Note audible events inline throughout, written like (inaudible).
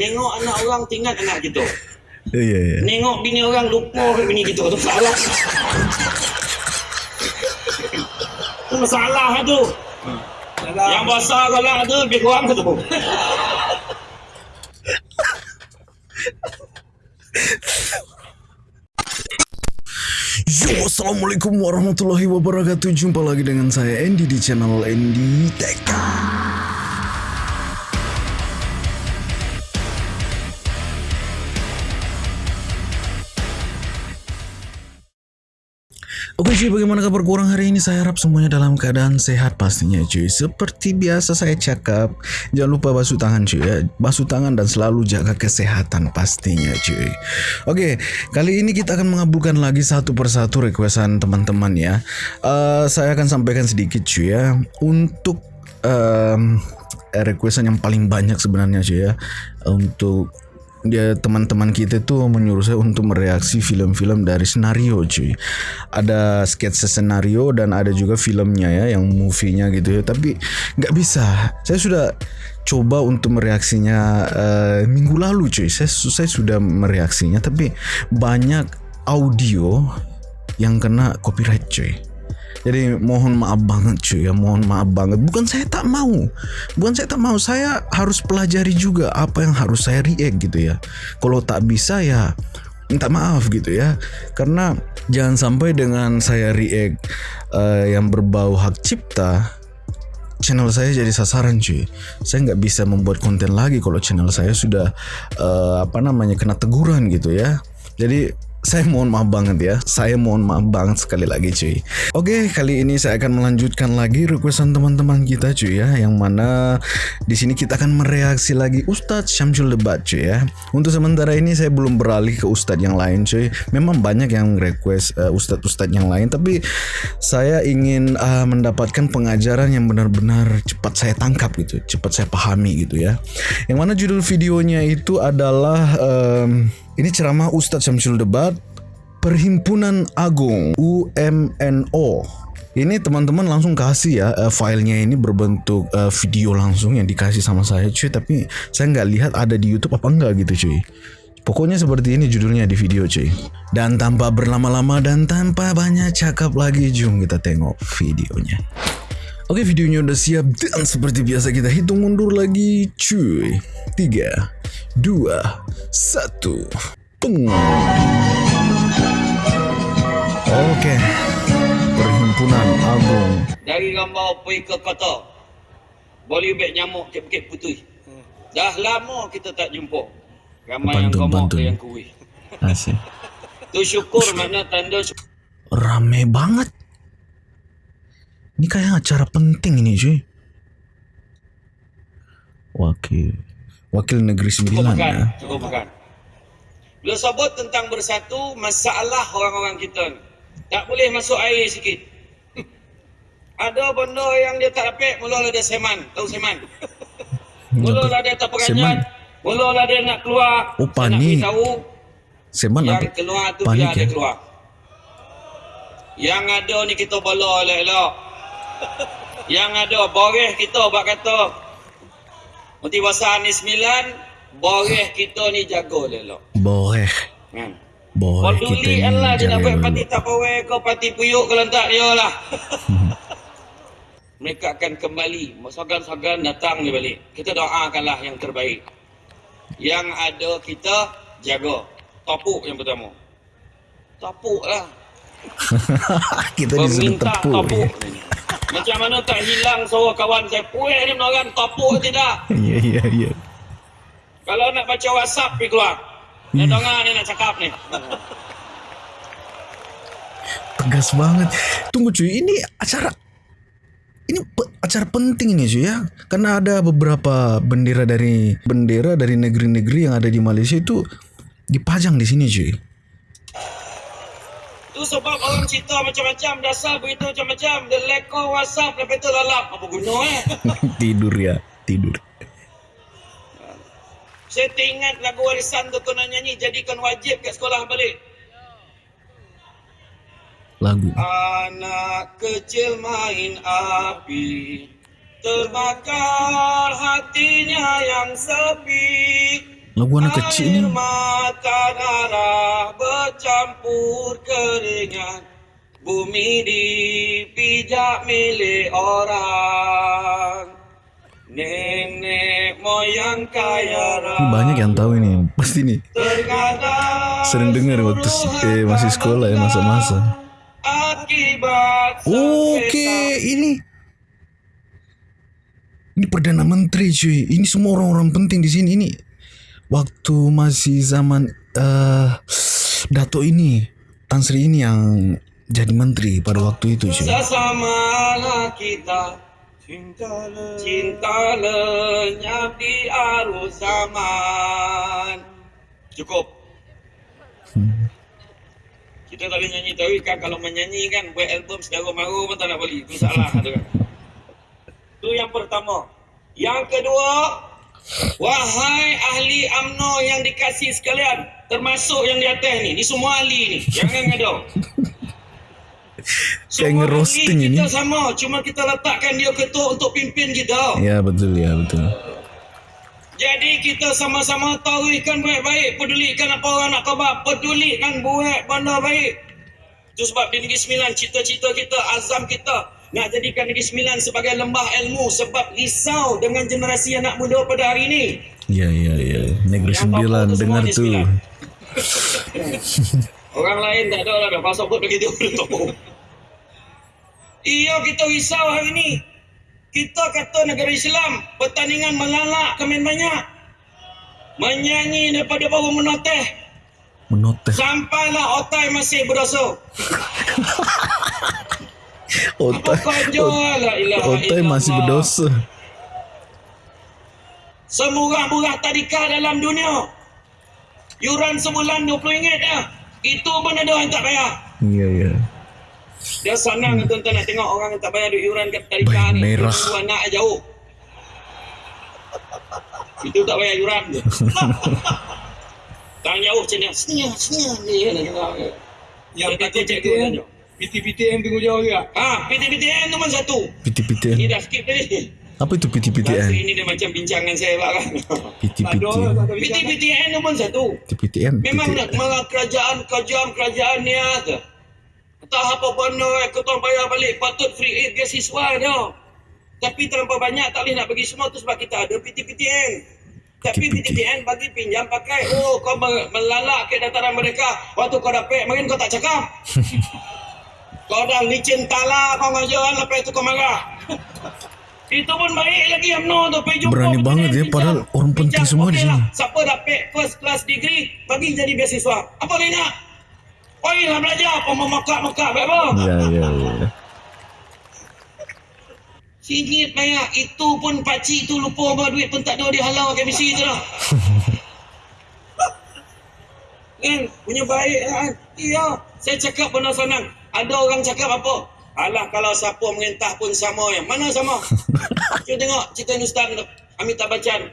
Nengok anak orang tinggal anak kita. Ya, ya, ya. Nengok bini orang lupa ke bini kita tu salah. tu masalah tu. Yang besar kalau tu lebih kurang tu. Yo, Assalamualaikum warahmatullahi wabarakatuh Jumpa lagi dengan saya Andy di channel Andy Tech Oke cuy, bagaimana kabar kurang hari ini? Saya harap semuanya dalam keadaan sehat pastinya cuy. Seperti biasa saya cakap, jangan lupa basuh tangan cuy ya. Basuh tangan dan selalu jaga kesehatan pastinya cuy. Oke, kali ini kita akan mengabulkan lagi satu persatu requestan teman-teman ya. Uh, saya akan sampaikan sedikit cuy ya. Untuk um, requestan yang paling banyak sebenarnya cuy ya. Untuk dia teman-teman kita tuh menyuruh saya untuk mereaksi film-film dari senario cuy. Ada sketsa senario dan ada juga filmnya ya yang movie-nya gitu ya. Tapi nggak bisa. Saya sudah coba untuk mereaksinya uh, minggu lalu cuy. Saya, saya sudah mereaksinya tapi banyak audio yang kena copyright cuy jadi mohon maaf banget cuy ya, mohon maaf banget. Bukan saya tak mau, bukan saya tak mau. Saya harus pelajari juga apa yang harus saya react gitu ya. Kalau tak bisa ya minta maaf gitu ya. Karena jangan sampai dengan saya react uh, yang berbau hak cipta, channel saya jadi sasaran cuy. Saya nggak bisa membuat konten lagi kalau channel saya sudah uh, apa namanya kena teguran gitu ya. Jadi saya mohon maaf banget ya. Saya mohon maaf banget sekali lagi cuy. Oke, kali ini saya akan melanjutkan lagi requestan teman-teman kita cuy ya. Yang mana di sini kita akan mereaksi lagi Ustadz Syamsul Debat cuy ya. Untuk sementara ini saya belum beralih ke Ustadz yang lain cuy. Memang banyak yang request uh, Ustadz-Ustadz yang lain. Tapi saya ingin uh, mendapatkan pengajaran yang benar-benar cepat saya tangkap gitu. Cepat saya pahami gitu ya. Yang mana judul videonya itu adalah... Um, ini ceramah Ustadz Syamsul Debat Perhimpunan Agung UMNO. Ini teman-teman langsung kasih ya uh, filenya ini berbentuk uh, video langsung yang dikasih sama saya cuy. Tapi saya nggak lihat ada di YouTube apa enggak gitu cuy. Pokoknya seperti ini judulnya di video cuy. Dan tanpa berlama-lama dan tanpa banyak cakap lagi, jom kita tengok videonya. Oke videonya udah siap dan seperti biasa kita hitung mundur lagi cuy. 3, 2, 1. Peng. Oke. Perhimpunan Agung. Dari gambar pergi ke kota. Boleh bet nyamuk cekik putih. Dah lama kita tak jumpa. Ramai yang Pantun, gemuk pantun. yang kuih. Asik. Tu syukur mana tanda syukur. Rame banget. Ini kayak acara penting ini cuy. Wakil. Wakil Negeri Cukup Sembilan makan. ya. Cukup makan. Bila sebut tentang bersatu, masalah orang-orang kita. ni. Tak boleh masuk air sikit. (laughs) Ada benda yang dia tak dapat, mula-mula dia seman. Tahu seman? (laughs) Mula-mula dia tak peranjat. Mula-mula dia nak keluar. Oh, Saya nak panik. beritahu, Seman yang apa? keluar tu Panik biar dia ya? keluar. Yang ada ni kita bela elok-elok. Yang ada boreh kita buat kata. Motivasi ni sembilan, boreh kita ni jaga elok. Boleh. Kan? Boleh kita Peduli ni Allah dia nak buat parti tapawai ke parti puyuk ke lantak dia lah. (laughs) Mereka akan kembali. Sogan-sogan datang dia balik. Kita doakanlah yang terbaik. Yang ada kita jaga. Topuk yang pertama. Topuk lah. (laughs) kita disuruh tepuk. topuk. (laughs) Macam mana tak hilang suara kawan saya. Puih ni orang topuk tidak. Iya (laughs) iya iya. Kalau nak baca WhatsApp pergi keluar. Dia dengar ni nak cakap ni. Tegas banget. Tunggu cuy, ini acara ini pe- acara penting ini cuy ya. Karena ada beberapa bendera dari bendera dari negeri-negeri yang ada di Malaysia itu dipajang di sini cuy. Tu sebab orang cerita macam-macam dasar berita macam-macam. Dia leko WhatsApp lepas tu lalap. Apa guna eh? (laughs) Tidur ya, tidur. saya teringat lagu warisan tu nak nyanyi jadikan wajib kat sekolah balik. Lagu. anak kecil main api Terbakar hatinya yang sepi Lagu anak kecil ni. mata darah bercampur keringat Bumi dipijak milik orang Nenek moyang kaya Ini banyak yang tahu ini. Pasti nih. Terkadang Sering dengar waktu eh, masih sekolah ya masa-masa. Oke, ini ini perdana menteri cuy. Ini semua orang-orang penting di sini. Ini waktu masih zaman eh Dato ini, Tan Sri ini yang jadi menteri pada waktu itu cuy. Sesamalah kita. Cinta lenyap di arus zaman. Cukup. Kita tak boleh nyanyi. Tahu kan Kalau menyanyi kan Buat album sedara maru pun tak nak boleh Itu salah tu kan. (laughs) Itu yang pertama. Yang kedua Wahai ahli UMNO yang dikasih sekalian Termasuk yang di atas ni Ni semua ahli ni. Jangan Kayak (laughs) Semua ngerosting ahli ini. Kita sama Cuma kita letakkan dia ketua untuk pimpin kita. Ya betul ya betul. Jadi kita sama-sama tahuikan baik-baik Pedulikan apa orang nak khabar Pedulikan buat benda baik. Itu sebab di Negeri Sembilan Cita-cita kita, azam kita Nak jadikan Negeri Sembilan sebagai lembah ilmu Sebab risau dengan generasi anak muda pada hari ini Ya ya ya. Negeri Yang Sembilan tu dengar. Sembilan. (laughs) Orang lain tak ada lah dah pasal pun begitu. Iya kita risau hari ni. Kita kata negara Islam pertandingan melalak kemen banyak. Menyanyi daripada baru menoteh Menoteh. sampailah otai masih berdosa. (laughs) Otai. Otai masih berdosa. Semurah-murah tadika dalam dunia. Yuran sebulan RM20 dah. Itu pun ada yang tak bayar. Iya iya. Dia senang hmm. tuan-tuan nak tengok orang yang tak bayar duit yuran kat tadika Baik, ni. merah. Tunggu anak jauh. Itu tak bayar yuran je. (laughs) Tangan jauh macam ni. Senyum, senyum. Dia nak tengok. Yang Dia kata cikgu PTPTN, tunggu jauh juga. Ha, PTPTN pun satu. Ini PT-PTN. dah skip tadi. Apa itu Bahasa PT-PTN? ini dia macam bincangan saya lah kan. Lah, PT-PTN. PTPTN pun satu. PT-PTN. Memang nak malah kerajaan kejam kerajaan ni ada. Tak apa benda eh, kita bayar balik patut free aid beasiswa dia. Tapi terlampau banyak tak boleh nak bagi semua tu sebab kita ada PTPTN. Tapi PTPTN. Bagi pinjam pakai. Oh kau me- melalak ke dataran mereka. Waktu kau dapat mungkin kau tak cakap. Kau dah licin tala kau ngajar lepas tu kau marah. (laughs) Itu pun baik lagi UMNO tu pergi jumpa Berani banget ya, padahal orang penting semua di okey sini. lah. Siapa dapat first class degree bagi jadi beasiswa. Apa dia nak? Oh lah belajar apa memakak-makak apa? Ya ya ya. Singit bayar itu pun pakcik tu lupa bawa duit pun tak ada dia halau ke misi tu dah. (laughs) kan punya baik lah kan. Iya, saya cakap benda senang. Ada orang cakap apa? Alah kalau siapa merintah pun sama yang mana sama? (laughs) Cuba tengok cerita Ustaz Amitabh Bachchan.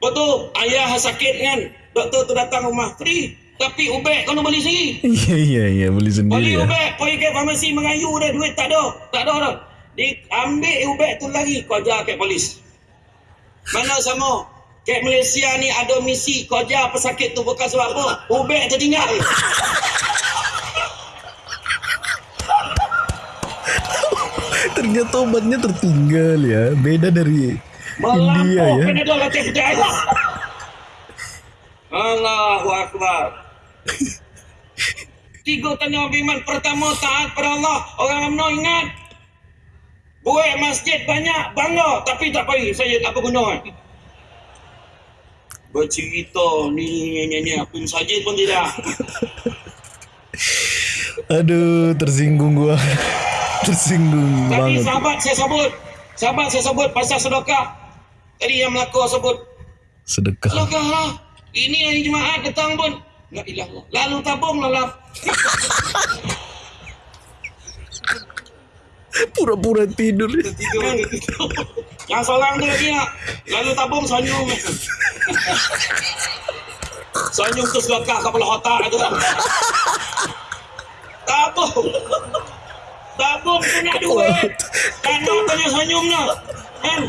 Betul, ayah sakit kan. Doktor tu datang rumah free. Tapi ubat kau nak beli sendiri. Iya (laughs) iya iya beli Beli sendiri ya. ubat, pergi ke farmasi mengayu dah duit tak ada. Tak ada dah. Di ambil ubat tu lagi kau ajar ke polis. Mana sama? Kat Malaysia ni ada misi kau ajar pesakit tu bukan sebab apa. Ubat tertinggal. (laughs) Ternyata obatnya tertinggal ya. Beda dari India Melampau ya. latih percaya. Allahu Akbar. Tiga tanda beriman. Pertama, taat pada Allah. Orang UMNO ingat. Buat masjid banyak, bangga. Tapi tak payah. Saya tak berguna. Bercerita ni, ni, ni, ni. Pun saja pun tidak. Aduh, tersinggung gua. Tersinggung Tadi banget. sahabat saya sebut. Sahabat saya sebut pasal sedekah. Tadi yang melaka sebut. Sedekah. Sedekah lah. Ini hari Jumaat datang pun. La ilah. Lalu tabung lah lah. (laughs) Pura-pura tidur. Kan? Yang seorang tu lagi nak. Lalu tabung senyum. senyum tu sedekah kepala otak tu. (laughs) Tabung. Tabung tu nak duit. Nak punya senyum nak. Kan?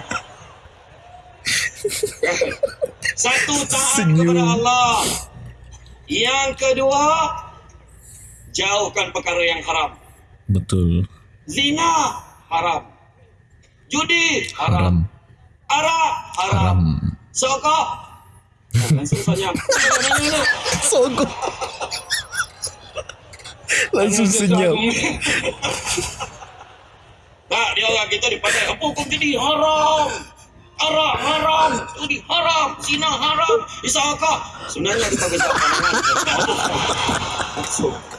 Satu taat Senyum. kepada Allah. Yang kedua, jauhkan perkara yang haram. Betul. Zina haram. Judi haram. Haram. Arak haram. Haram. Sokok. (laughs) Langsung senyap. Langsung senyap. Tak, (laughs) dia orang kita dipandai. Apa hukum jadi haram? Arak haram, judi haram, zina haram, isakah? Sebenarnya kita bisa pandangan. (laughs)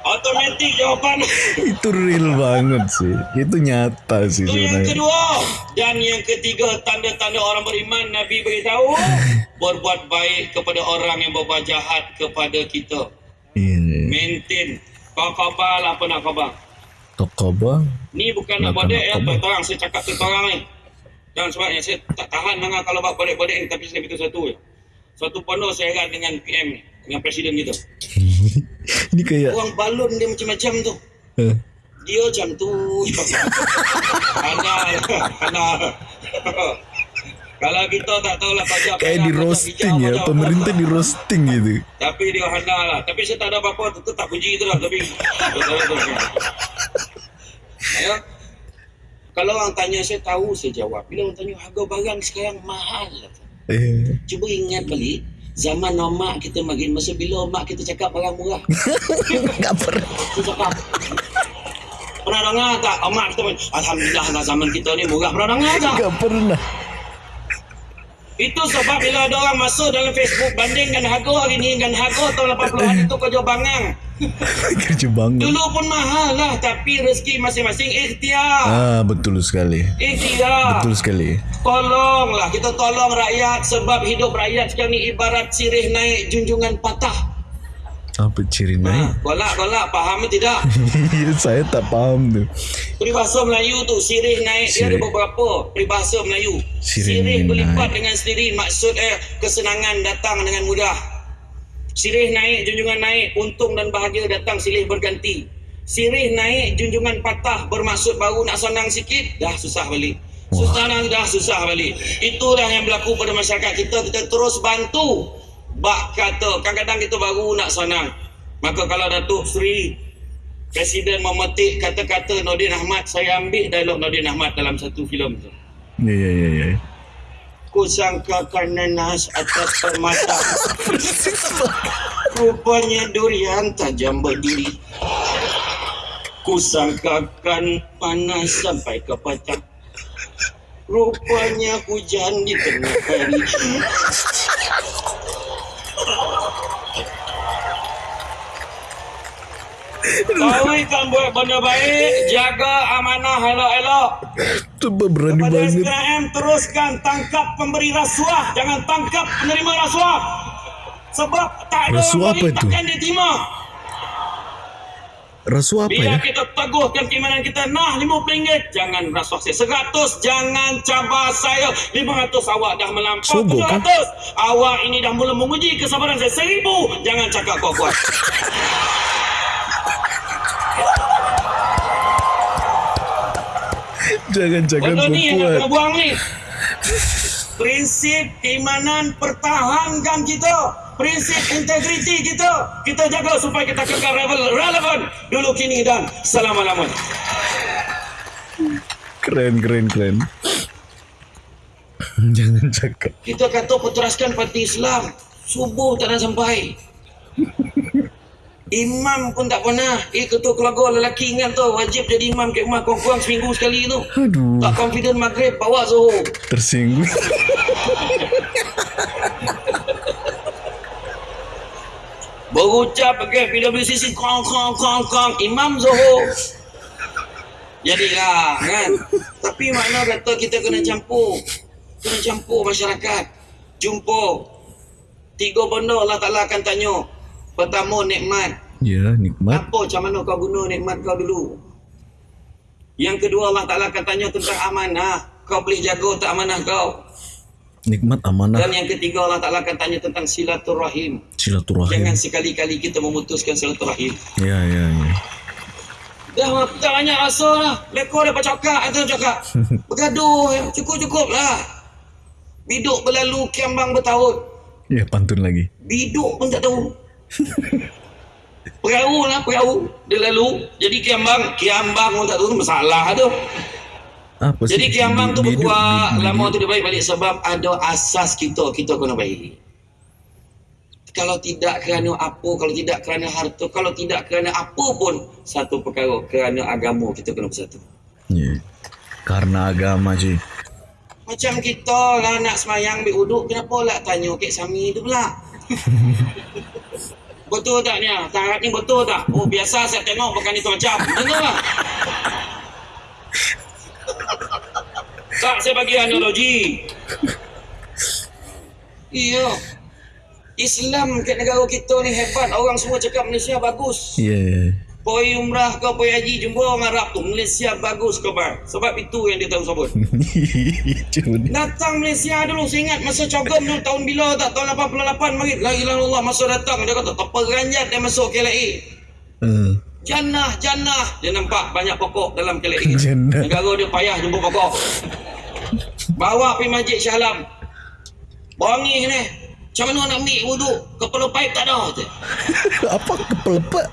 Automatik jawapan. Itu real banget sih. Itu nyata sih Itu yang kedua. Dan yang ketiga, tanda-tanda orang beriman, Nabi beritahu, (laughs) berbuat baik kepada orang yang berbuat jahat kepada kita. Maintain. Kau khabar lah apa nak khabar. Toko bang. Ni bukan nak bodek ya, khabar. terang saya cakap tu terang ni. Dan sebabnya saya tak tahan dengan kalau buat bodek-bodek ni, tapi saya beritahu satu je. Satu pondok saya erat dengan PM ni, dengan presiden kita. (laughs) Ini kayak Orang balon dia macam-macam tu. eh, Dia macam tu. (laughs) Ada, ada. (laughs) Kalau kita tak tahulah pajak kayak di roasting ya. Pemerintah di roasting gitu. Tapi dia handal lah. Tapi saya tak ada apa-apa. Tetap tak puji tu lah. Tapi. ya. Kalau orang tanya saya tahu saya jawab. Bila orang tanya harga barang sekarang mahal. Eh, Cuba ingat balik. Zaman mak kita makin masa bila mak kita cakap barang murah. (laughs) nggak pernah. Cakap. Pernah dengar tak? Mak kita Alhamdulillah lah zaman kita ni murah. Pernah dengar tak? Nggak pernah. Itu sebab bila ada orang masuk dalam Facebook bandingkan harga hari ni dengan harga tahun 80-an itu kerja bangang. (laughs) Kerja bangun. Dulu pun mahal lah tapi rezeki masing-masing ikhtiar. Ah betul sekali. Ikhtiar. Betul sekali. Tolonglah kita tolong rakyat sebab hidup rakyat sekarang ni ibarat sirih naik junjungan patah. Apa ciri Ha, naik? golak golak faham ke tidak? Iya, (laughs) Saya tak paham tu. Peribahasa Melayu tu sirih naik dia ada Sirih. beberapa peribahasa Melayu. Sirih Sirih, berlipat naik. dengan sendiri maksud eh kesenangan datang dengan mudah. Sirih naik junjungan naik untung dan bahagia datang silih berganti. Sirih naik junjungan patah bermaksud baru nak senang sikit dah susah balik. Susah dah, dah susah balik. Itulah yang berlaku pada masyarakat kita kita terus bantu. Bak kata kadang-kadang kita baru nak senang. Maka kalau Datuk Seri Presiden memetik kata-kata Nordin Ahmad saya ambil dialog Nordin Ahmad dalam satu filem tu. Ya ya ya ya. Ku sangkakan nanas atas permata (laughs) Rupanya durian tajam berduri Ku sangkakan panas sampai ke patah Rupanya hujan di tengah hari Kau kan buat benda baik Jaga amanah elok-elok Coba berani Kepada banget. SPM teruskan tangkap pemberi rasuah, jangan tangkap penerima rasuah. Sebab tak ada Rasuah apa tu? takkan diterima. Rasuah apa Bila ya? kita teguhkan keimanan kita, nah RM50, jangan rasuah saya. 100, jangan cabar saya. 500, awak dah melampau. Sogok, kan? 700, awak ini dah mula menguji kesabaran saya. 1000, jangan cakap kuat-kuat. (laughs) Jangan jangan Benda ni yang nak kena buang ni. Prinsip keimanan pertahankan kita. Prinsip integriti kita. Kita jaga supaya kita kekal relevan, relevan dulu kini dan selama-lamanya. Keren keren keren. (laughs) Jangan cakap. Kita kata peteraskan parti Islam. Subuh tak nak sampai. Imam pun tak pernah. Eh, ketua keluarga lelaki ingat tu. Wajib jadi imam ke rumah kurang-kurang seminggu sekali tu. Aduh, Tak confident maghrib, bawa Zohor. tersinggung. (laughs) Berucap pakai PWCC kong kong kong kong. Imam Zohor. Jadilah kan? Tapi makna kata kita kena campur. Kena campur masyarakat. Jumpa. Tiga benda Allah Ta'ala akan tanya. Pertama nikmat. Ya, nikmat. Apa macam mana kau guna nikmat kau dulu? Yang kedua Allah Ta'ala akan tanya tentang amanah. Kau boleh jaga tak amanah kau Nikmat amanah Dan yang ketiga Allah Ta'ala akan tanya tentang silaturahim silaturahim. Jangan sekali-kali kita memutuskan silaturahim Ya, ya, ya. Dah tak banyak rasa lah. Lekor dapat cakap, atau cakap. (laughs) Bergaduh, ya. cukup-cukup lah. Biduk berlalu, kiambang bertahun. Ya, pantun lagi. Biduk pun tak tahu. (laughs) Perahu lah, perahu. Dia lalu. Jadi kiambang, kiambang pun tak tahu. Masalah tu. Apa? Jadi kiambang tu berkuat. Lama tu dia baik balik sebab ada asas kita. Kita kena baik. Kalau tidak kerana apa, kalau tidak kerana harta, kalau tidak kerana apa pun satu perkara kerana agama kita kena bersatu. Ya. Karena agama je. Macam kita lah nak semayang ambil uduk, kenapa lah tanya Kek Sami tu pula? (laughs) betul tak ni? Tarat ni betul tak? Oh biasa saya tengok bukan itu macam. Betul tak? Tak, saya bagi analogi. Iya. Islam kat negara kita ni hebat. Orang semua cakap Malaysia bagus. Ya. ya. Poi umrah ke poi haji jumpa orang Arab tu. Malaysia bagus ke bang? Sebab itu yang dia tahu sebut. (laughs) Datang Malaysia dulu Saya ingat masa cogom dulu Tahun bila tak Tahun 88 Marit La ilaha illallah Masa datang Dia kata Terperanjat dia masuk KLA Uh, Jannah Jannah. Dia nampak banyak pokok dalam KLA (laughs) Jannah. Negara dia payah jumpa pokok. Bawa pergi masjid Shah Alam. Wangi ni. Macam mana nak ambil wuduk? Kepala paip tak ada (laughs) apa kepelepet?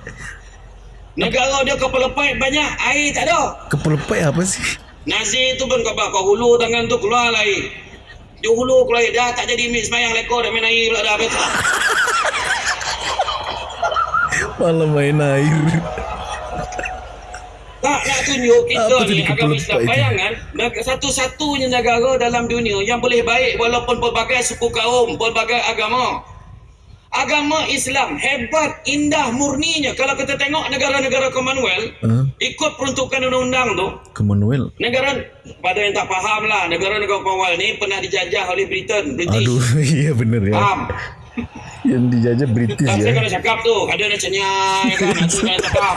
Negara dia kepala paip banyak Air tak ada. Kepelepet apa sih? Nazir tu pun khabar Kau hulu tangan tu keluar air. Dia hulu keluar air. Dah tak jadi mix semayang lekor Dah main air pula dah betul (laughs) Malah main air. Tak nak tunjuk kita Apa ni agama Islam. Bayangan satu-satunya negara dalam dunia yang boleh baik walaupun pelbagai suku kaum, pelbagai agama. Agama Islam hebat, indah, murninya. Kalau kita tengok negara-negara Commonwealth, Uh, ikut peruntukan undang-undang tu, Commonwealth. negara pada yang tak faham lah, negara-negara Commonwealth ni pernah dijajah oleh Britain, British. Aduh, (laughs) iya bener ya. Faham? Yang dijajah British Tak saya ya. kena cakap tu, ada nak kan, itu kena cakap.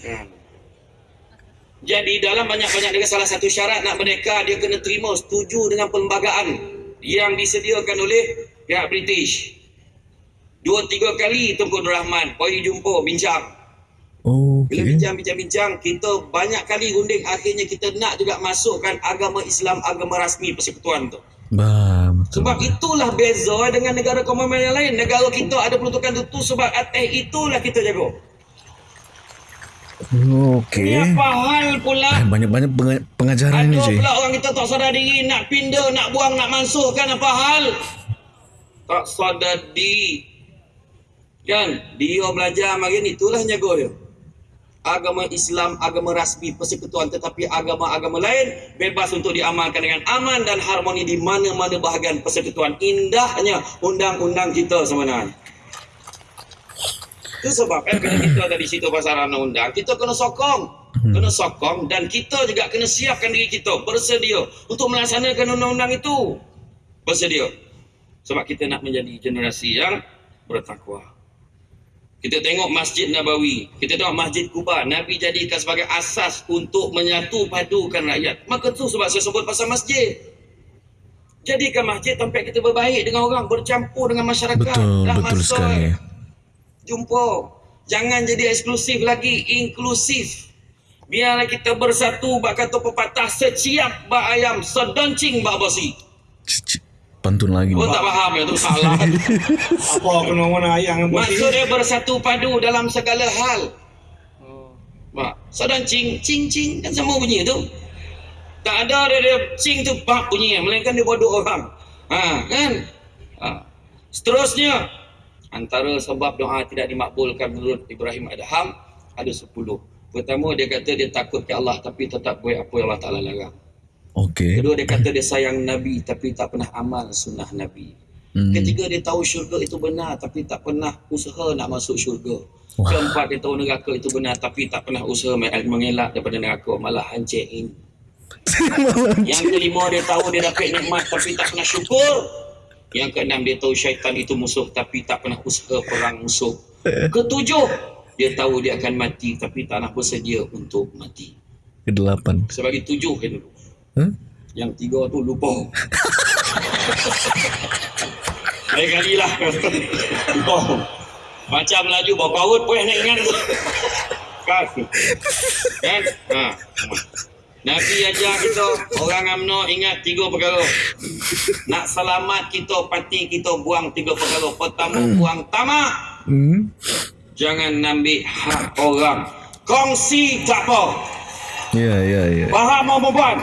Hmm. Jadi dalam banyak-banyak negara salah satu syarat nak merdeka dia kena terima setuju dengan perlembagaan yang disediakan oleh pihak British. Dua tiga kali Tunku Abdul Rahman pergi jumpa bincang. Oh, Bila okay. bincang-bincang-bincang kita banyak kali runding akhirnya kita nak juga masukkan agama Islam agama rasmi persekutuan tu. Bah, betul. Sebab itulah beza dengan negara Commonwealth yang lain. Negara kita ada peruntukan itu sebab atas itulah kita jaga. Okey. Apa hal pula? Eh, Banyak-banyak penga- pengajaran Ada ni je. pula orang kita tak sadar diri nak pindah, nak buang, nak mansuhkan apa hal? Tak sadar diri. Kan? Dia belajar makin itulah jaga dia. Agama Islam, agama rasmi persekutuan tetapi agama-agama lain bebas untuk diamalkan dengan aman dan harmoni di mana-mana bahagian persekutuan. Indahnya undang-undang kita sebenarnya. Itu sebab kan bila kita dari situ pasal ranah undang, kita kena sokong. Kena sokong dan kita juga kena siapkan diri kita bersedia untuk melaksanakan undang-undang itu. Bersedia. Sebab kita nak menjadi generasi yang bertakwa. Kita tengok Masjid Nabawi, kita tengok Masjid Kuba, Nabi jadikan sebagai asas untuk menyatu padukan rakyat. Maka tu sebab saya sebut pasal masjid. Jadikan masjid tempat kita berbaik dengan orang, bercampur dengan masyarakat. Betul, Dah betul masuk. sekali. Jumpa. Jangan jadi eksklusif lagi, inklusif. Biarlah kita bersatu, bak kata pepatah, seciap bak ayam, sedoncing bak basi. Pantun lagi. Kau tak faham ya, tu salah. (laughs) Apa kena mana ayam yang bersih? Maksud dia bersatu padu dalam segala hal. Mak, sodan cing, cing, cing, kan sama bunyi tu. Tak ada dia, dia cing tu bak bunyi, melainkan dia bodoh orang. Ha, kan? Ha. Seterusnya, antara sebab doa tidak dimakbulkan menurut Ibrahim Adham, ada sepuluh. Pertama, dia kata dia takut ke Allah tapi tetap buat apa yang Allah Ta'ala larang. Okey. Kedua, dia kata dia sayang Nabi tapi tak pernah amal sunnah Nabi. Hmm. Ketiga dia tahu syurga itu benar tapi tak pernah usaha nak masuk syurga. Wah. Keempat dia tahu neraka itu benar tapi tak pernah usaha mengelak daripada neraka malah hancerin. (laughs) Yang kelima dia tahu dia dapat nikmat tapi tak pernah syukur. Yang keenam dia tahu syaitan itu musuh tapi tak pernah usaha perang musuh. Ketujuh dia tahu dia akan mati tapi tak nak bersedia untuk mati. Kedelapan. Saya bagi tujuh yang dulu. Huh? Yang tiga tu lupa. Lain kali lah. lupa. Macam laju bawa kaut pun nak ingat. Kan? Kan? Ha. Nabi ajar kita orang amno ingat tiga perkara. Nak selamat kita pati kita buang tiga perkara. Pertama buang tamak. Hmm. Jangan ambil hak orang. Kongsi tak apa. Ya, ya, ya. Faham mau perempuan?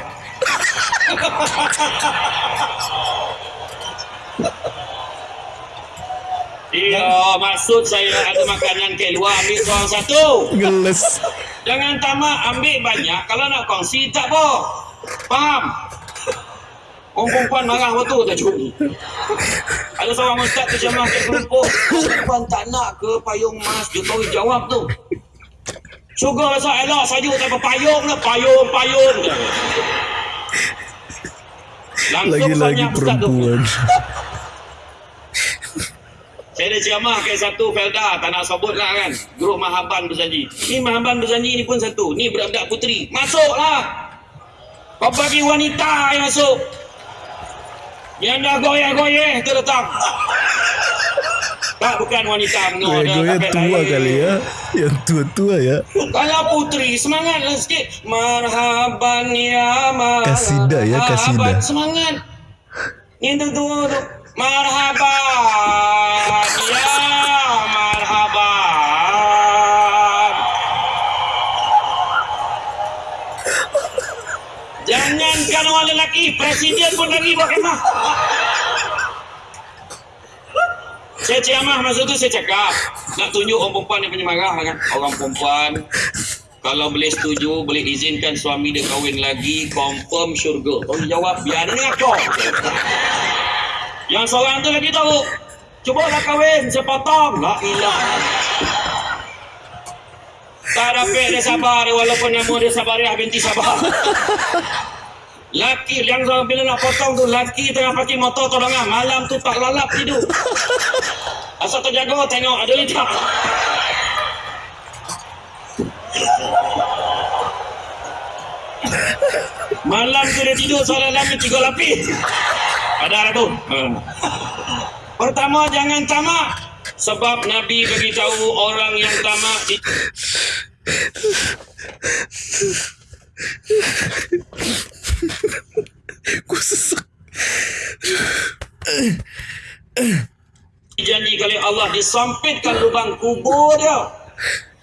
Iya, maksud saya ada makanan ke luar ambil seorang satu. Geles. Jangan tamak ambil banyak kalau nak kongsi tak apa. Faham? Orang perempuan marah waktu tak cukup. Ada seorang ustaz tu jemaah ke kelompok. Perempuan tak nak ke payung emas? Jokowi jawab tu. Syukur rasa elok saja tak apa payung lah. Payung, payung. Lagi-lagi perempuan. (laughs) Saya ada ceramah ke satu Felda, tak nak sebut lah kan. Grup Mahaban Berjanji. Ni Mahaban Berjanji ni pun satu. Ni budak-budak puteri. Masuklah. Kau bagi wanita yang masuk. Yang dah goyah-goyah tu datang. Tak, bukan wanita. No, Goyah kapet tua lain. kali ya. Yang tua-tua ya. Kalau puteri, semangatlah sikit. Marhaban ya marhaban. Kasida ya, kasida. Semangat. Yang tua tu. Marhaban ya marhaban. Jangankan orang lelaki, presiden pun lagi buat kemah. Saya ceramah masa tu saya cakap nak tunjuk orang perempuan yang penyemarah kan. Orang perempuan kalau boleh setuju, boleh izinkan suami dia kahwin lagi, confirm syurga. Kau jawab, biar ni aku. Yang seorang tu lagi tahu, cubalah kahwin, saya potong. La ilah. Tak dapat dia sabar walaupun nama dia Sabariah binti Sabah. Laki yang bila nak potong tu laki tengah pakai motor tolongan malam tu tak lalap tidur. Asal terjaga tengok ada lidah. Malam tu dia tidur soalan lama tiga lapis. Ada lah tu. Hmm. Pertama jangan tamak. Sebab Nabi beritahu orang yang tamak di Aku sesak. Janji kali Allah disampitkan lubang kubur dia.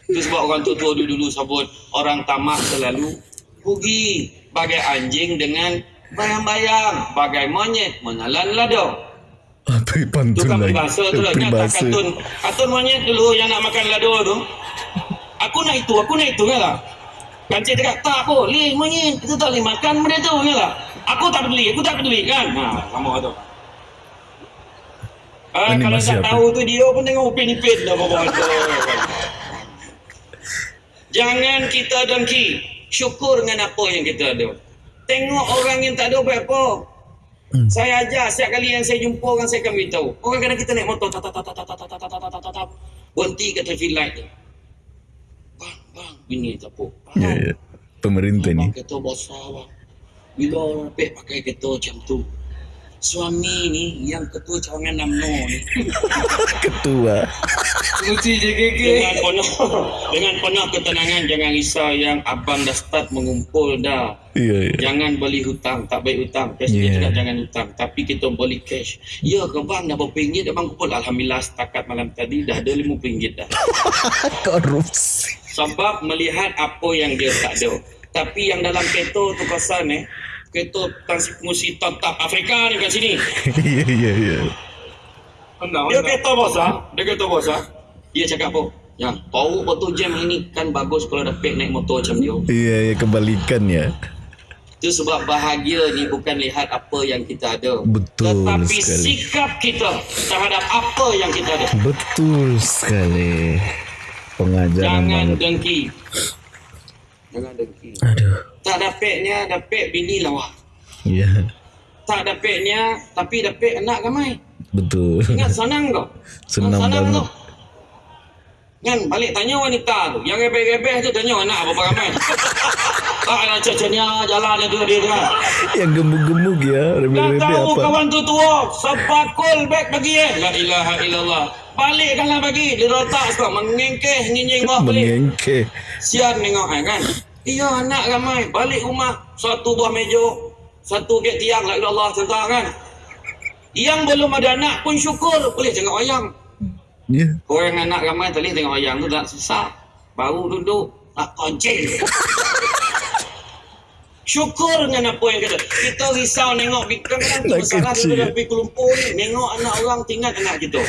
Itu sebab orang tua-tua dulu-dulu sebut orang tamak selalu rugi. Bagai anjing dengan bayang-bayang. Bagai monyet menelan lada. Apa Tu pantun kan lagi? peribahasa tu lah. Tak Peribahasa. kartun. Kartun monyet dulu yang nak makan lada tu. Aku nak itu, aku nak itu kan lah. Kancik cakap, tak apa, lih monyet. Kita tak boleh makan benda tu kan lah. Aku tak peduli, aku tak peduli kan. Ha, sama tu. Ah, kalau tak apa? tahu tu dia pun tengok upin-ipin dah tu. Jangan kita dengki. Syukur dengan apa yang kita ada. Tengok orang yang tak ada apa-apa. Hmm. Saya ajar setiap kali yang saya jumpa orang saya akan beritahu. Orang kadang kita naik motor berhenti kat traffic light je. Bang, bang, ini tak apa. Ya, ya. Pemerintah ni. Kereta besar bang. Bila orang pakai kereta macam tu. Suami ni yang ketua cawangan UMNO ni. (laughs) Ketua. Mesti JKK. Dengan penuh dengan penuh ketenangan jangan risau yang abang dah start mengumpul dah. Ya, ya. Jangan beli hutang, tak baik hutang. Presiden Yeah. cakap jangan hutang, tapi kita beli cash. Ya ke bang dah berapa ringgit abang kumpul? Alhamdulillah setakat malam tadi dah ada RM50 dah. (laughs) Korupsi. Sebab melihat apa yang dia tak ada. Tapi yang dalam kereta tu pasal eh, kereta transmusi tetap Afrika ni kat sini. (laughs) Ya, ya, ya. Anda, Dia kereta besar, dia kereta besar. Dia cakap apa? Ya, bau auto jam ini kan bagus kalau dapat naik motor macam dia. Ya, ya. Kebalikan ya. Itu sebab bahagia ni bukan lihat apa yang kita ada. Betul Tetapi sekali. sikap kita terhadap apa yang kita ada. Betul sekali. Pengajaran Jangan banget. dengki. Jangan dengki. Aduh. Tak dapatnya, dapat bini lawa. Ya. Tak dapatnya, tapi dapat anak ramai. Betul. Ingat senang kau. Senang senang banget. tu. Kan balik tanya wanita tu. Yang rebeh-rebeh tu tanya anak berapa ramai. Ah, (laughs) nak cecenya jalan itu dia kan. Yang gemuk-gemuk ya. Tak Remeh-remeh tahu apa. kawan tu tua. Sepakul beg bagi eh. La ilaha illallah. Balikkanlah bagi. Dia rotak sekarang. Mengengkeh nyinying bawah balik. Mengengkeh. Sian tengok kan. Kan? Iya anak ramai. Balik rumah. Satu buah meja. Satu gate tiang. La ilallah cerita kan. Yang belum ada anak pun syukur. Boleh tengok wayang. Ya. Korang anak ramai tadi tengok wayang tu tak susah. Baru duduk. Tak koncing. (laughs) Syukur dengan apa yang kata. Kita risau. Kadang-kadang tu Nak masalah kecil. dulu dah pergi ke Lumpur ni. Nengok anak orang tinggal anak kita.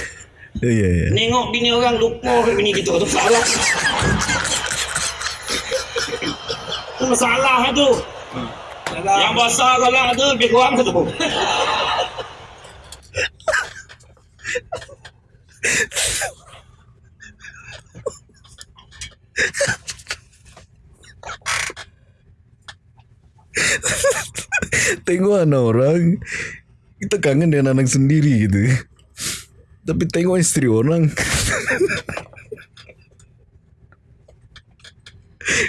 Ya, ya, ya. Nengok bini orang lupa ke bini kita. Tu salah. Tu masalah tu. Yang besar kalau tu lebih kurang tu. Tengok anak orang. Kita kangen dengan anak sendiri gitu. Tapi tengok istri orang.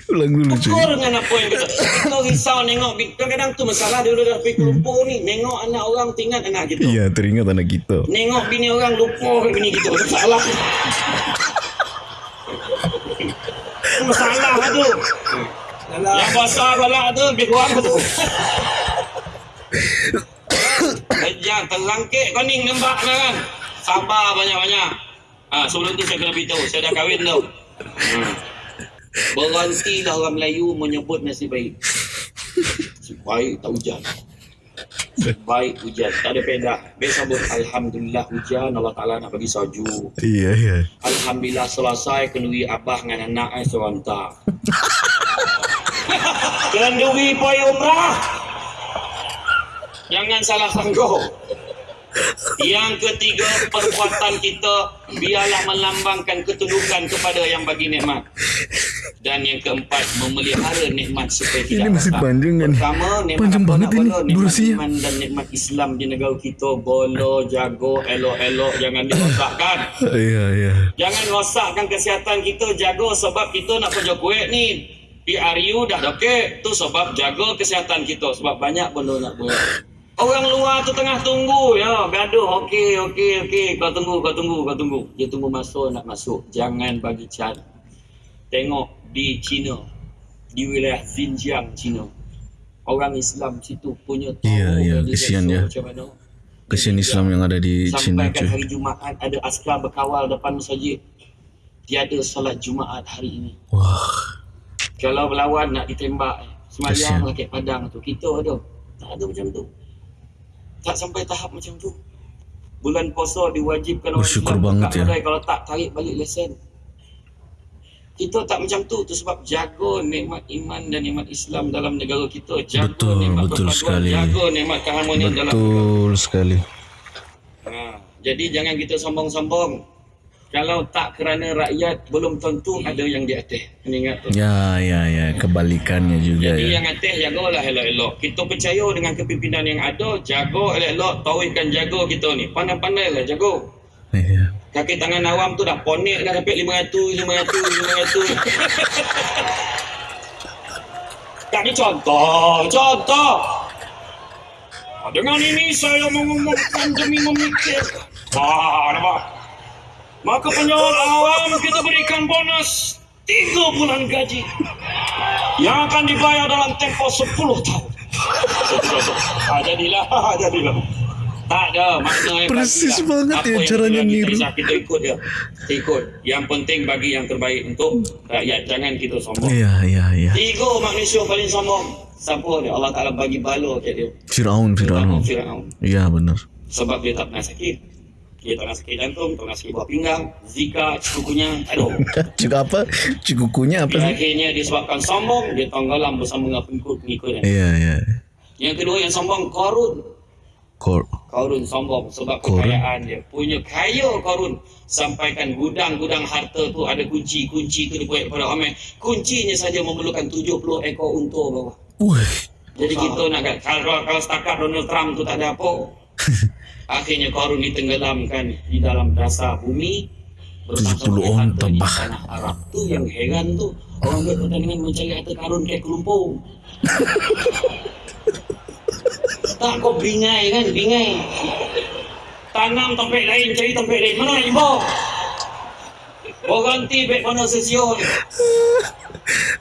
Ulang dulu cuy. Syukur dengan apa yang kita. Kita risau nengok. Kadang-kadang tu masalah dulu dah pergi ke Lumpur ni. Nengok anak orang tinggal anak kita. Iya teringat anak kita. Nengok bini orang lupa ke bini kita. Tu salah. Tu masalah tu. Yang besar kalau tu lebih kurang tu. Kejam terangkit kau ni nampak dah kan. Sabar banyak-banyak. Ah sebelum tu saya kena beritahu, saya dah kahwin tau. Hmm. Berhentilah orang Melayu menyebut nasib baik. Nasib baik tak hujan. Baik hujan, tak ada pedah. Biasa sebut Alhamdulillah hujan, Allah Ta'ala nak bagi salju. Iya iya. Alhamdulillah selesai kenduri abah dengan anak saya serontak. (laughs) kenduri pergi umrah. Jangan salah sangka. Yang ketiga, perbuatan kita biarlah melambangkan ketundukan kepada yang bagi nikmat. Dan yang keempat, memelihara nikmat supaya tidak Ini masih panjang kan? Pertama, nikmat Panjang apa banget ini bolo? Nikmat durasinya. iman dan nikmat Islam di negara kita. Bolo, jago, elok-elok, jangan dirosakkan. Iya (laughs) iya. Jangan rosakkan kesihatan kita jaga sebab kita nak kerja kuih ni. PRU dah dokek. Tu sebab jaga kesihatan kita. Sebab banyak benda nak buat. Orang luar tu tengah tunggu ya. Gaduh. Okey, okey, okey. Kau tunggu, kau tunggu, kau tunggu. Dia tunggu masuk nak masuk. Jangan bagi cat. Tengok di China. Di wilayah Xinjiang, China. Orang Islam situ punya tahu iya, organisasi kesian ya. Macam mana. Kesian Islam yang ada di Cina Sampaikan cuy. hari Jumaat ada askar berkawal depan masjid. Tiada solat Jumaat hari ini. Wah. Kalau berlawan nak ditembak, semayang rakyat padang tu. Kita ada. Tak ada macam tu. Tak sampai tahap macam tu. Bulan puasa diwajibkan orang Bersyukur Islam banget ya. Kalau tak, tarik balik lesen. Kita tak macam tu. Tu sebab jaga nikmat iman dan nikmat Islam dalam negara kita. Jaga Betul, nikmat betul sekali. Jaga nikmat keharmonian dalam Betul sekali. Ha, jadi jangan kita sombong-sombong. Kalau tak kerana rakyat belum tentu ada yang di atas. Ingat tu. Ya ya ya kebalikannya juga Jadi ya. yang atas jagalah elok-elok. Kita percaya dengan kepimpinan yang ada, jaga elok-elok, tauhidkan jaga kita ni. Pandai-pandailah jaga. Iya. Kaki tangan awam tu dah ponik dah sampai 500, 500, 500. Tak ni contoh, contoh. Ah, Dengan ini saya mengumumkan demi memikir. Wah, nampak? Maka penjual awam kita berikan bonus 3 bulan gaji yang akan dibayar dalam tempoh 10 tahun. ah, jadilah, ah, jadilah. Tak ada makna yang Persis lah. banget Apa ya caranya kita niru. risau, Kita ikut dia. Kita ikut. Yang penting bagi yang terbaik untuk rakyat. Jangan kita sombong. Iya iya iya. Tiga manusia paling sombong. Siapa dia? Allah Ta'ala bagi bala kat dia. Firaun Firaun. Fir'aun. Iya benar. Sebab dia tak pernah sakit. Dia tak pernah sakit jantung, tak pernah sakit buah pinggang, zika, cukunya, aduh. (laughs) Cuk apa? Cuk kukunya apa sih? akhirnya disebabkan sombong, dia tenggelam bersama dengan pengikut-pengikutnya. Iya iya. Yang kedua yang sombong, Korun. Kor. Korun sombong sebab Korun? kekayaan dia. Punya kaya Korun. Sampaikan gudang-gudang harta tu ada kunci. Kunci tu dia buat kepada Amir. Kuncinya saja memerlukan 70 ekor unta bawah. Wih. Jadi kita nak kalau, kalau setakat Donald Trump tu tak ada apa. (laughs) Akhirnya Korun ditenggelamkan di dalam dasar bumi. Berpasang 70 oleh onta, harta di bah. tanah Arab. Tu yang heran tu. Orang buat pertandingan mencari harta karun kayak kelumpung (laughs) tak kau bingai kan? Bingai tanam topik lain cari topik lain. Mana nak jumpa? Orang ti baik mana sesion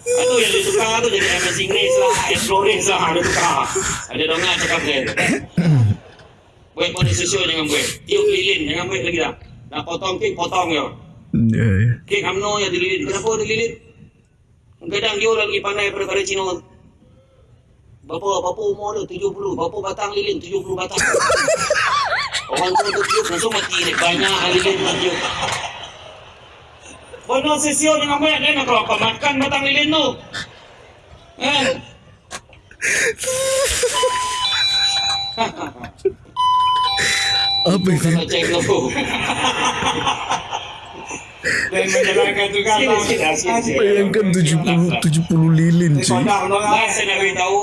Aduh yang dia tukar tu jadi amazing race lah. Explorers lah ada tukar. Ada dongar cakap dia Buat mana sesuai jangan buat Tiup lilin jangan buat lagi dah Nak potong kek potong je. Ya, ya. Kek UMNO yang dililit Kenapa dililit Kadang dia lagi pandai daripada Cina. Berapa, berapa umur dia? 70 Berapa batang lilin? 70 batang. (laughs) Orang tua tu tiup langsung mati dia Banyak lilin nak tiup. Bono sesio dengan banyak dia nak kau makan batang lilin tu? Kan? (laughs) Apa itu? Kalau cek tu Dan menjalankan Sini, sini, sini, sini. Bayangkan 70 70 lilin cuy. Orang Mas saya nak beritahu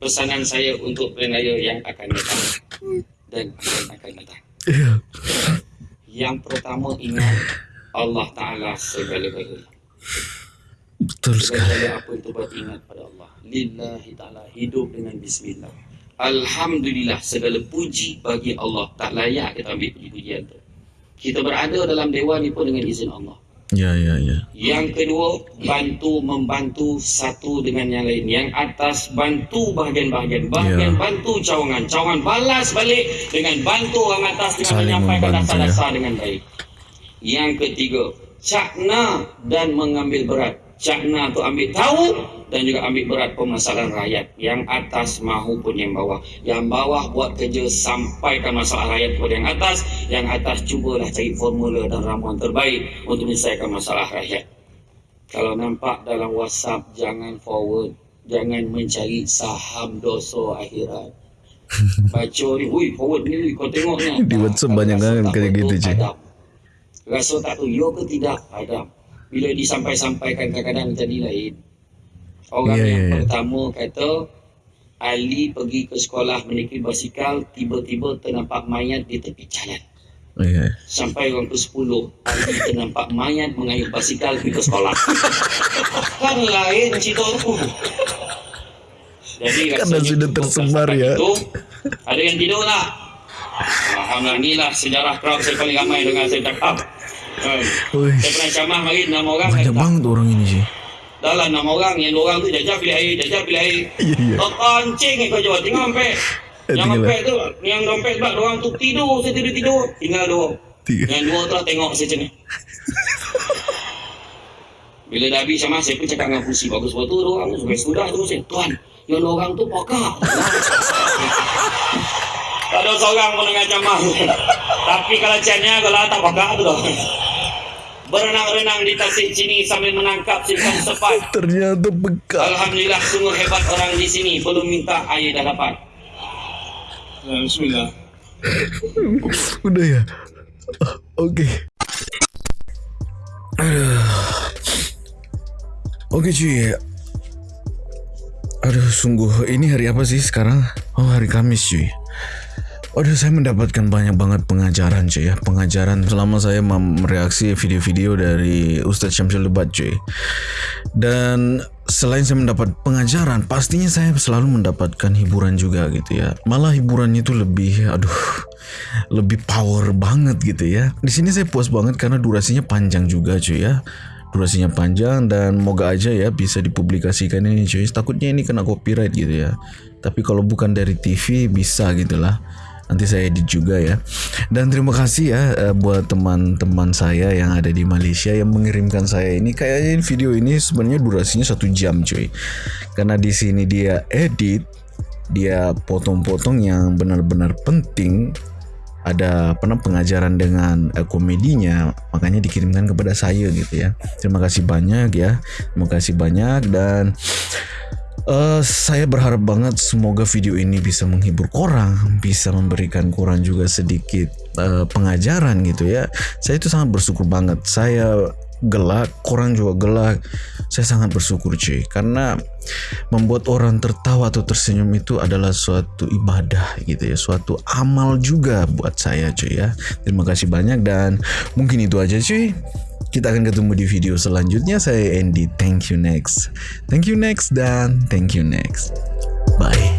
pesanan saya untuk raya yang akan datang dan yang akan datang. Ya. Yang pertama ingat Allah Taala segala-galanya. Betul sekali. Segala apa itu buat ingat pada Allah. Lillahi Taala hidup dengan Bismillah. Alhamdulillah segala puji bagi Allah tak layak kita ambil puji-pujian tu. Kita berada dalam dewan ni pun dengan izin Allah. Ya ya ya. Yang kedua, bantu membantu satu dengan yang lain. Yang atas bantu bahagian-bahagian, bahagian Ya. bantu cawangan, cawangan balas balik dengan bantu orang atas dengan Saling menyampaikan membantu, dasar-dasar dengan baik. Yang ketiga, cakna dan mengambil berat. Cakna tu ambil tahu dan juga ambil berat permasalahan rakyat. Yang atas mahupun yang bawah. Yang bawah buat kerja sampaikan masalah rakyat kepada yang atas. Yang atas cubalah cari formula dan ramuan terbaik untuk menyelesaikan masalah rakyat. Kalau nampak dalam WhatsApp jangan forward, jangan mencari saham dosa akhirat. (laughs) Baca ni, ui forward ni, ui, kau tengok ni. Di WhatsApp Kalau banyak kan betul, gitu, padam. Rasa tak tu, ya ke tidak, padam. Bila disampai-sampaikan kadang-kadang jadi lain. Orang Ya, yang ya, ya. pertama kata, Ali pergi ke sekolah menaiki basikal, tiba-tiba ternampak mayat di tepi jalan. Ya. Sampai orang ke-10 Ali ternampak mayat mengayuh basikal pergi ke sekolah (laughs) Kan lain cerita tu Jadi Karena rasanya sudah tersebar, ya. itu, Ada yang tidur tak? Alhamdulillah inilah sejarah crowd saya paling ramai dengan saya cakap Saya pernah camah mari enam orang banyak banget orang ini sih. Dah lah enam orang Yang dua orang tu jajah pilih air Jajah pilih air. Iya iya. Kau kancing kau jawab Tinggal dompet. Eh, Yang tinggal dompet tu Yang dompet sebab orang tu tidur Saya tidur-tidur Tinggal dua Tiga. Yang dua tu lah tengok saya macam ni. (laughs) Bila dah habis sama Saya pun cakap dengan Fusi Bagus buat tu orang tu Sampai sudah tu saya Tuan Yang orang tu pokak (laughs) Tak ada seorang pun dengan camah Tapi kalau cannya Kalau tak pokak tu dah Berenang-renang di tasik sini Sambil menangkap ikan sepat Ternyata bekal. Alhamdulillah sungguh hebat orang di sini belum minta air dah dapat. Bismillah. Udah ya. Oke. Aduh. Oke cuy. Aduh sungguh ini hari apa sih sekarang? Oh hari Kamis cuy. Aduh saya mendapatkan banyak banget pengajaran cuy ya. Pengajaran selama saya mereaksi video-video dari Ustadz Syamsul Lebat cuy. Dan selain saya mendapat pengajaran Pastinya saya selalu mendapatkan hiburan juga gitu ya. Malah hiburannya itu lebih aduh Lebih power banget gitu ya. Di sini saya puas banget karena durasinya panjang juga cuy ya. Durasinya panjang dan moga aja ya bisa dipublikasikan ini cuy. Takutnya ini kena copyright gitu ya. Tapi kalau bukan dari TV bisa gitulah nanti saya edit juga ya. Dan terima kasih ya eh, buat teman-teman saya yang ada di Malaysia yang mengirimkan saya ini. Kayaknya video ini sebenarnya durasinya satu jam cuy. Karena di sini dia edit dia potong-potong yang benar-benar penting. Ada namanya pengajaran dengan eh, komedinya makanya dikirimkan kepada saya gitu ya. Terima kasih banyak ya. Terima kasih banyak dan eh, saya berharap banget semoga video ini bisa menghibur korang bisa memberikan korang juga sedikit eh, pengajaran gitu ya saya itu sangat bersyukur banget saya gelak, korang juga gelak. Saya sangat bersyukur cuy karena membuat orang tertawa atau tersenyum itu adalah suatu ibadah gitu ya, suatu amal juga buat saya cuy ya. Terima kasih banyak dan mungkin itu aja cuy. kita akan ketemu di video selanjutnya. Saya Andy. Thank you next. Thank you next dan thank you next. Bye.